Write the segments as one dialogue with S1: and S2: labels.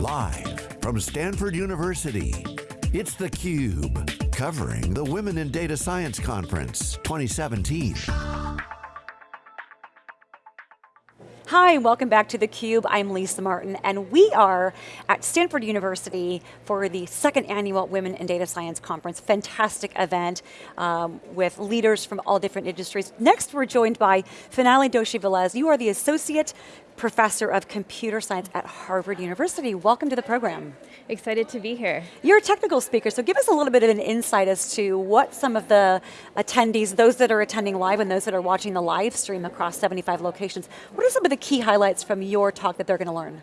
S1: Live from Stanford University, it's theCUBE, covering the Women in Data Science Conference 2017.
S2: Hi, and welcome back to theCUBE. I'm Lisa Martin, and we are at Stanford University for the second annual Women in Data Science Conference. Fantastic event um, with leaders from all different industries. Next, we're joined by Finale Doshi-Velez. You are the Associate Professor of Computer Science at Harvard University. Welcome to the program.
S3: Excited to be here.
S2: You're a technical speaker, so give us a little bit of an insight as to what some of the attendees, those that are attending live and those that are watching the live stream across 75 locations, what are some of the key highlights from your talk that they're going to learn?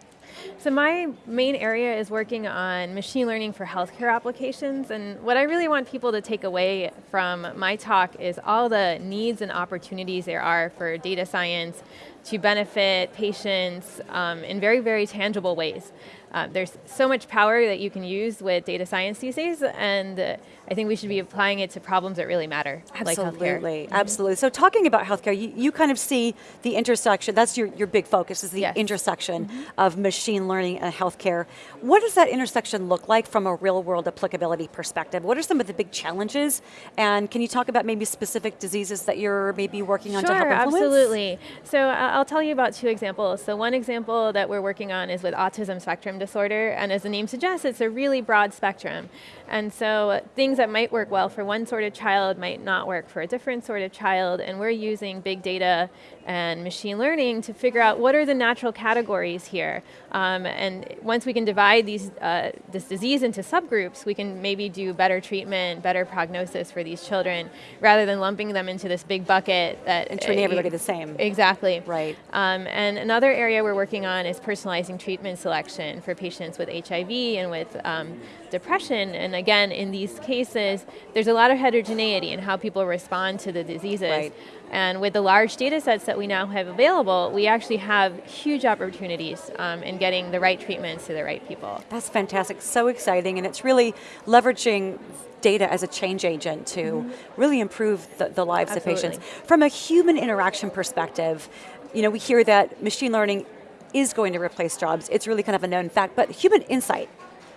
S3: So my main area is working on machine learning for healthcare applications, and what I really want people to take away from my talk is all the needs and opportunities there are for data science to benefit patients um, in very, very tangible ways. Uh, there's so much power that you can use with data science these days, and uh, I think we should be applying it to problems that really matter,
S2: absolutely,
S3: like
S2: mm -hmm. Absolutely, so talking about healthcare, you, you kind of see the intersection, that's your, your big focus, is the yes. intersection mm -hmm. of machine learning and healthcare. What does that intersection look like from a real world applicability perspective? What are some of the big challenges? And can you talk about maybe specific diseases that you're maybe working on
S3: sure,
S2: to help influence?
S3: absolutely. So uh, I'll tell you about two examples. So one example that we're working on is with autism spectrum disorder, and as the name suggests, it's a really broad spectrum. And so things that might work well for one sort of child might not work for a different sort of child, and we're using big data and machine learning to figure out what are the natural categories here. Um, and once we can divide these, uh, this disease into subgroups, we can maybe do better treatment, better prognosis for these children, rather than lumping them into this big bucket that-
S2: And treating uh, everybody the same.
S3: Exactly.
S2: Right.
S3: Um, and another area we're working on is personalizing treatment selection for patients with HIV and with um, depression. And again, in these cases, there's a lot of heterogeneity in how people respond to the diseases.
S2: Right.
S3: And with the large data sets that we now have available, we actually have huge opportunities um, in getting the right treatments to the right people.
S2: That's fantastic, so exciting, and it's really leveraging data as a change agent to mm -hmm. really improve the, the lives
S3: Absolutely.
S2: of patients. From a human interaction perspective, you know, we hear that machine learning is going to replace jobs. It's really kind of a known fact, but human insight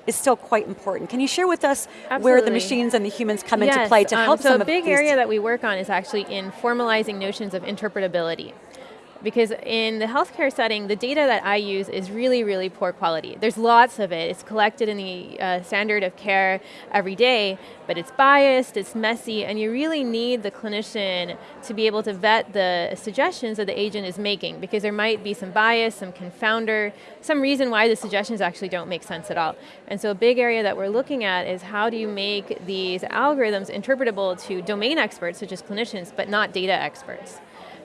S2: is still quite important. Can you share with us
S3: Absolutely.
S2: where the machines and the humans come
S3: yes,
S2: into play to
S3: um,
S2: help
S3: so
S2: some
S3: a big area that we work on is actually in formalizing notions of interpretability because in the healthcare setting, the data that I use is really, really poor quality. There's lots of it. It's collected in the uh, standard of care every day, but it's biased, it's messy, and you really need the clinician to be able to vet the suggestions that the agent is making, because there might be some bias, some confounder, some reason why the suggestions actually don't make sense at all. And so a big area that we're looking at is how do you make these algorithms interpretable to domain experts, such as clinicians, but not data experts.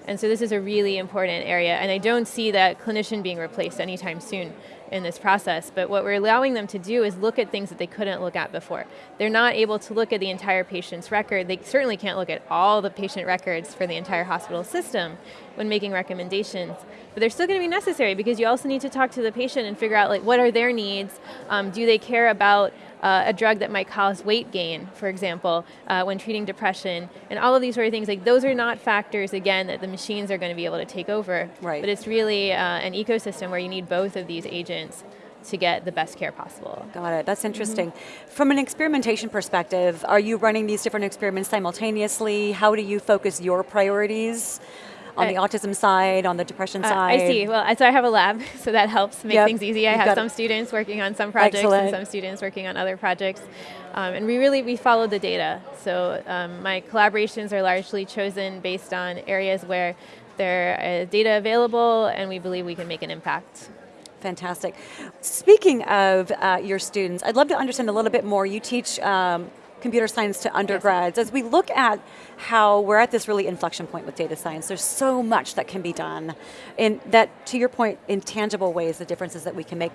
S3: And so this is a really important area, and I don't see that clinician being replaced anytime soon in this process, but what we're allowing them to do is look at things that they couldn't look at before. They're not able to look at the entire patient's record, they certainly can't look at all the patient records for the entire hospital system when making recommendations, but they're still going to be necessary because you also need to talk to the patient and figure out like what are their needs, um, do they care about uh, a drug that might cause weight gain, for example, uh, when treating depression, and all of these sort of things, like those are not factors, again, that the machines are going to be able to take over.
S2: Right.
S3: But it's really uh, an ecosystem where you need both of these agents to get the best care possible.
S2: Got it, that's interesting. Mm -hmm. From an experimentation perspective, are you running these different experiments simultaneously? How do you focus your priorities? On the autism side, on the depression
S3: uh,
S2: side?
S3: I see, well, so I have a lab, so that helps make
S2: yep.
S3: things easy. I have some students working on some projects
S2: Excellent.
S3: and some students working on other projects. Um, and we really, we follow the data. So um, my collaborations are largely chosen based on areas where there is data available and we believe we can make an impact.
S2: Fantastic. Speaking of uh, your students, I'd love to understand a little bit more. You teach um, computer science to undergrads. Yes. As we look at how we're at this really inflection point with data science, there's so much that can be done. and that, to your point, in tangible ways, the differences that we can make.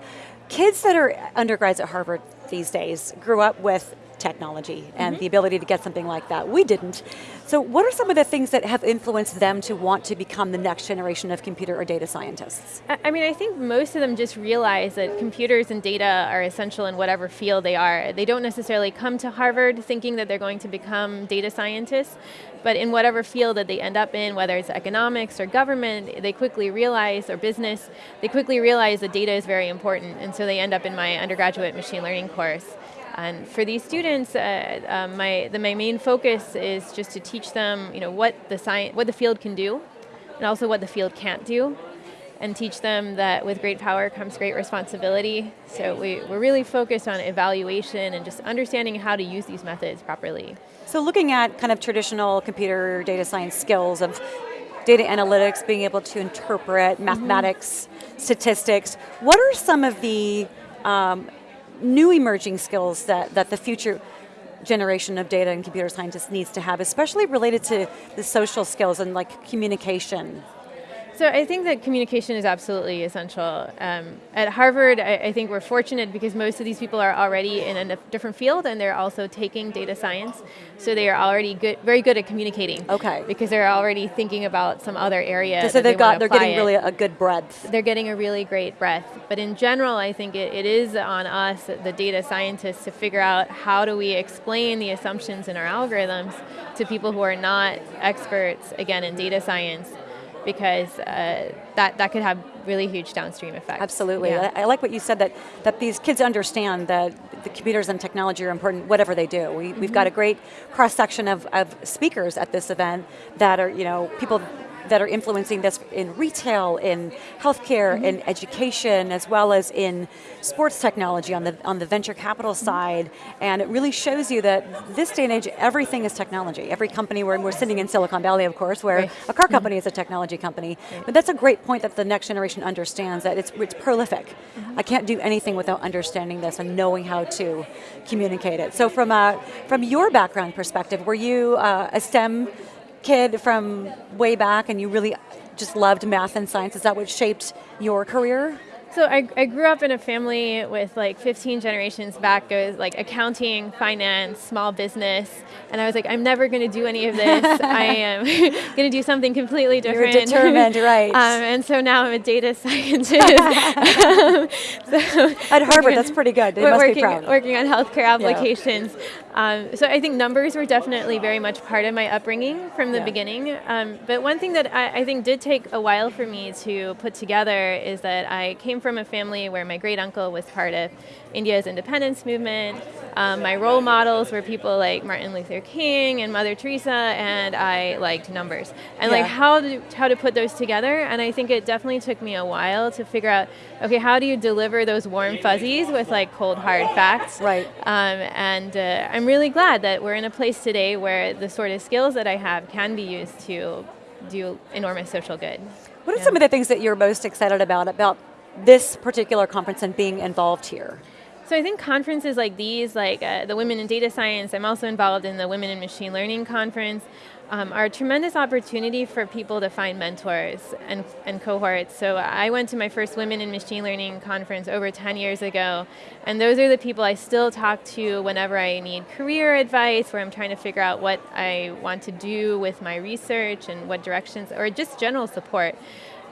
S2: Kids that are undergrads at Harvard these days grew up with technology and mm-hmm. the ability to get something like that. We didn't. So what are some of the things that have influenced them to want to become the next generation of computer or data scientists?
S3: I, I mean, I think most of them just realize that computers and data are essential in whatever field they are. They don't necessarily come to Harvard thinking that they're going to become data scientists, but in whatever field that they end up in, whether it's economics or government, they quickly realize, or business, they quickly realize that data is very important, and so they end up in my undergraduate machine learning course. And for these students, uh, uh, my, the, my main focus is just to teach them you know, what, the science, what the field can do, and also what the field can't do, and teach them that with great power comes great responsibility. So we, we're really focused on evaluation and just understanding how to use these methods properly.
S2: So looking at kind of traditional computer data science skills of data analytics, being able to interpret mathematics, mm -hmm. statistics, what are some of the um, new emerging skills that, that the future generation of data and computer scientists needs to have, especially related to the social skills and like communication?
S3: So I think that communication is absolutely essential. Um, at Harvard, I, I, think we're fortunate because most of these people are already in a different field and they're also taking data science. So they are already good, very good at communicating.
S2: Okay.
S3: Because they're already thinking about some other area.
S2: So they've
S3: they
S2: got, they're getting
S3: it.
S2: really a good breadth.
S3: They're getting a really great breadth. But in general, I think it, it is on us, the data scientists, to figure out how do we explain the assumptions in our algorithms to people who are not experts, again, in data science because uh, that, that could have really huge downstream effects.
S2: Absolutely, yeah. I, I, like what you said that, that these kids understand that the computers and technology are important whatever they do. We, mm -hmm. We've got a great cross section of, of speakers at this event that are, you know, people that are influencing this in retail, in healthcare, mm -hmm. in education, as well as in sports technology on the, on the venture capital mm -hmm. side. And it really shows you that this day and age, everything is technology. Every company, we're, we're sitting in Silicon Valley, of course, where right. a car mm-hmm. company is a technology company. Right. But that's a great point that the next generation understands that it's, it's prolific. Mm-hmm. I can't do anything without understanding this and knowing how to communicate it. So from, a, from your background perspective, were you uh, a STEM kid from way back and you really just loved math and science? Is that what shaped your career?
S3: So I, I grew up in a family with like 15 generations back, goes like accounting, finance, small business, and I was like, I'm never going to do any of this. I am going to do something completely different.
S2: You're determined, right?
S3: Um, and so now I'm a data scientist. so
S2: At Harvard, that's pretty good. They must
S3: working,
S2: be proud.
S3: Working on healthcare applications. Yeah. Um, so I think numbers were definitely very much part of my upbringing from the yeah. beginning. Um, but one thing that I, I think did take a while for me to put together is that I came from a family where my great uncle was part of India's independence movement. Um, my role models were people like Martin Luther King and Mother Teresa, and I liked numbers. And yeah. like how to, how to put those together, and I think it definitely took me a while to figure out, okay, how do you deliver those warm fuzzies with like cold hard facts?
S2: Right.
S3: Um, and uh, I'm really glad that we're in a place today where the sort of skills that I have can be used to do enormous social good.
S2: What are yeah. some of the things that you're most excited about, about this particular conference and being involved here?
S3: So I think conferences like these, like uh, the Women in Data Science, I'm also involved in the Women in Machine Learning conference, um, are a tremendous opportunity for people to find mentors and, and cohorts. So I went to my first Women in Machine Learning conference over 10 years ago, and those are the people I still talk to whenever I need career advice, where I'm trying to figure out what I want to do with my research and what directions, or just general support.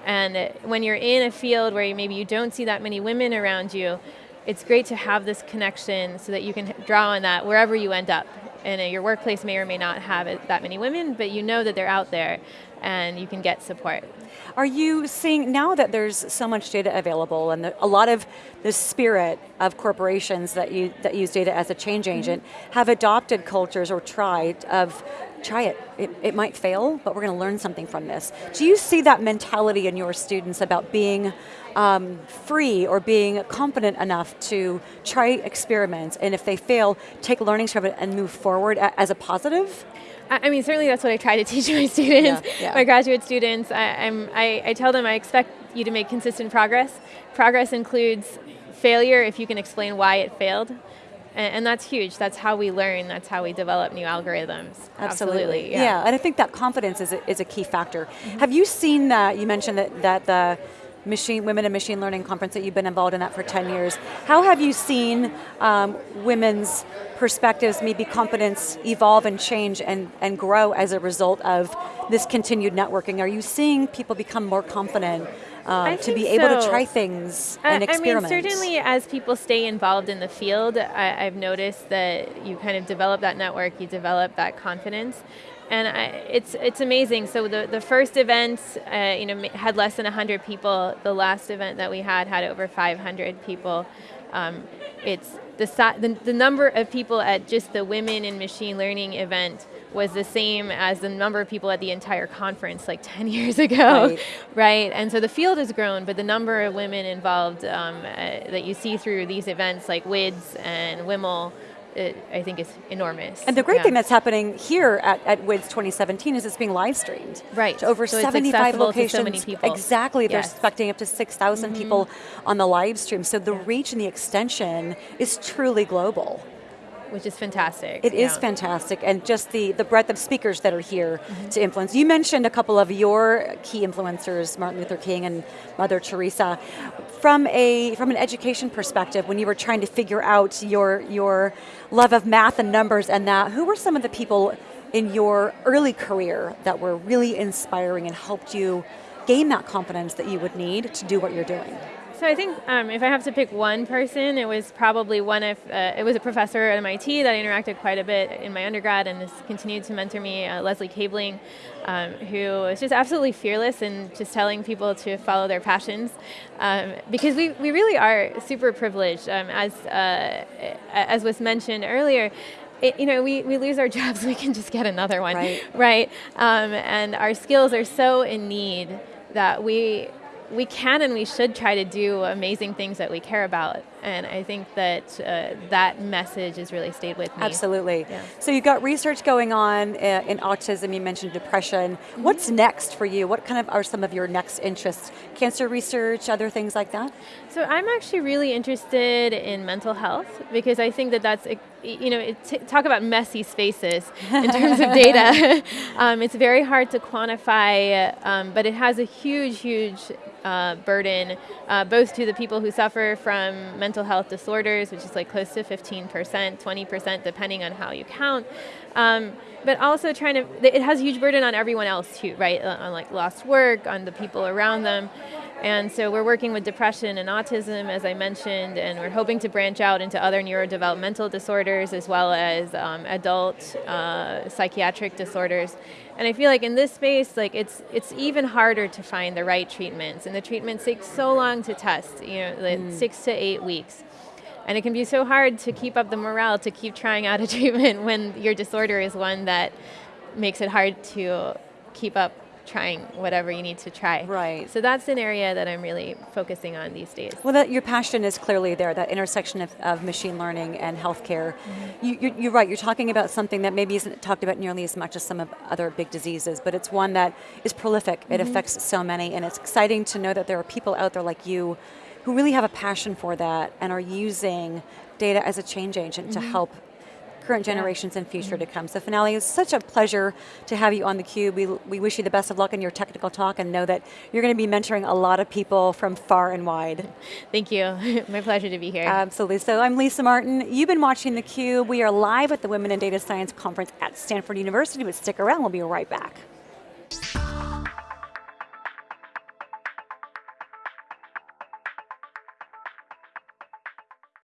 S3: And when you're in a field where maybe you don't see that many women around you, it's great to have this connection so that you can draw on that wherever you end up. And uh, your workplace may or may not have that many women, but you know that they're out there and you can get support.
S2: Are you seeing, now that there's so much data available and a lot of the spirit of corporations that, you, that use data as a change mm-hmm. agent mm -hmm. have adopted cultures or tried of try it. it. It might fail, but we're going to learn something from this. Do you see that mentality in your students about being um, free or being confident enough to try experiments, and if they fail, take learnings from it and move forward as a positive?
S3: I mean, certainly that's what I try to teach my students, yeah, yeah. my graduate students. I, I, I tell them I expect you to make consistent progress. Progress includes failure if you can explain why it failed. And, and, that's huge. That's how we learn. That's how we develop new algorithms.
S2: Absolutely. Absolutely yeah. yeah. and I think that confidence is a, is a key factor. Mm -hmm. Have you seen that, you mentioned that, that the machine, Women in Machine Learning conference that you've been involved in that for 10 years. How have you seen um, women's perspectives, maybe confidence evolve and change and, and grow as a result of this continued networking? Are you seeing people become more confident uh, to be able to try things and experiment.
S3: I mean, certainly as people stay involved in the field, I, have noticed that you kind of develop that network, you develop that confidence. And I, it's it's amazing. So the, the first event, uh, you know, had less than 100 people. The last event that we had had over 500 people. Um, it's the, the, the number of people at just the Women in Machine Learning event was the same as the number of people at the entire conference like 10 years ago, right? right? And so the field has grown, but the number of women involved um, uh, that you see through these events like WIDS and WIML it, I think is enormous.
S2: And the great yeah. thing that's happening here at, at WIDS 2017 is it's being live streamed.
S3: Right.
S2: To over
S3: so
S2: 75 locations.
S3: So
S2: exactly, yes. they're expecting up to 6,000 mm -hmm. people on the live stream. So the yeah. reach and the extension is truly global
S3: which is fantastic.
S2: It yeah. is fantastic, and just the, the breadth of speakers that are here mm -hmm. to influence. You mentioned a couple of your key influencers, Martin Luther King and Mother Teresa. From a from an education perspective, when you were trying to figure out your your love of math and numbers and that, who were some of the people in your early career that were really inspiring and helped you gain that confidence that you would need to do what you're doing?
S3: So I think um, if I have to pick one person, it was probably one of, uh, it was a professor at MIT that I interacted quite a bit in my undergrad and has continued to mentor me, uh, Leslie Kaelbling, um, who is just absolutely fearless in just telling people to follow their passions. Um, because we, we really are super privileged, um, as, uh, as was mentioned earlier, it, you know, we, we lose our jobs, we can just get another one,
S2: right?
S3: right? Um, and our skills are so in need that we we can and we should try to do amazing things that we care about. And I think that uh, that message has really stayed with me.
S2: Absolutely. Yeah. So you've got research going on uh, in autism, you mentioned depression. Mm -hmm. What's next for you? What kind of are some of your next interests? Cancer research, other things like that?
S3: So I'm actually really interested in mental health because I think that that's, you know, talk about messy spaces in terms of data. um, it's very hard to quantify, um, but it has a huge, huge uh, burden, uh, both to the people who suffer from mental health disorders, which is like close to 15%, 20%, depending on how you count. Um, but also trying to, it has a huge burden on everyone else too, right? On like lost work, on the people around them. And so we're working with depression and autism, as I mentioned, and we're hoping to branch out into other neurodevelopmental disorders as well as um, adult uh, psychiatric disorders. And I feel like in this space, like it's it's even harder to find the right treatments, and the treatments take so long to test, you know, like mm. six to eight weeks. And it can be so hard to keep up the morale to keep trying out a treatment when your disorder is one that makes it hard to keep up trying whatever you need to try.
S2: Right.
S3: So that's an area that I'm really focusing on these days.
S2: Well, that, your passion is clearly there, that intersection of, of machine learning and healthcare. Mm -hmm. you, you're, you're right, you're talking about something that maybe isn't talked about nearly as much as some of other big diseases, but it's one that is prolific. Mm -hmm. It affects so many, and it's exciting to know that there are people out there like you who really have a passion for that and are using data as a change agent mm -hmm. to mm-hmm. help current generations and future mm -hmm. to come. So Finale, it's such a pleasure to have you on theCUBE. We, we wish you the best of luck in your technical talk and know that you're going to be mentoring a lot of people from far and wide.
S3: Thank you, my pleasure to be here.
S2: Absolutely, so I'm Lisa Martin. You've been watching theCUBE. We are live at the Women in Data Science Conference at Stanford University, but stick around, we'll be right back.